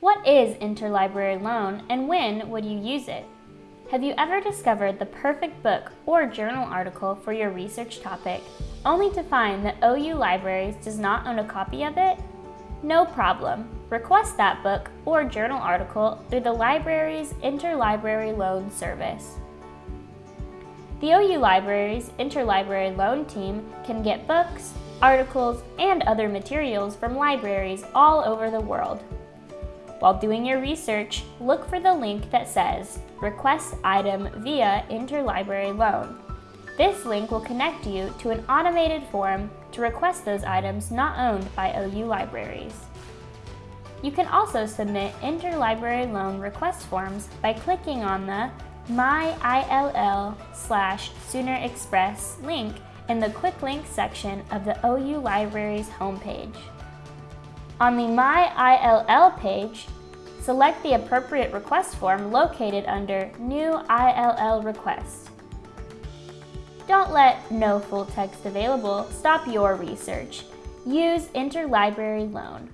What is interlibrary loan and when would you use it? Have you ever discovered the perfect book or journal article for your research topic, only to find that OU Libraries does not own a copy of it? No problem. Request that book or journal article through the library's Interlibrary Loan Service. The OU Library's Interlibrary Loan Team can get books, articles, and other materials from libraries all over the world. While doing your research, look for the link that says Request Item via Interlibrary Loan. This link will connect you to an automated form to request those items not owned by OU libraries. You can also submit interlibrary loan request forms by clicking on the My ILL slash Sooner Express link in the Quick Links section of the OU Libraries homepage. On the My ILL page, select the appropriate request form located under New ILL Request. Don't let no full text available stop your research. Use Interlibrary Loan.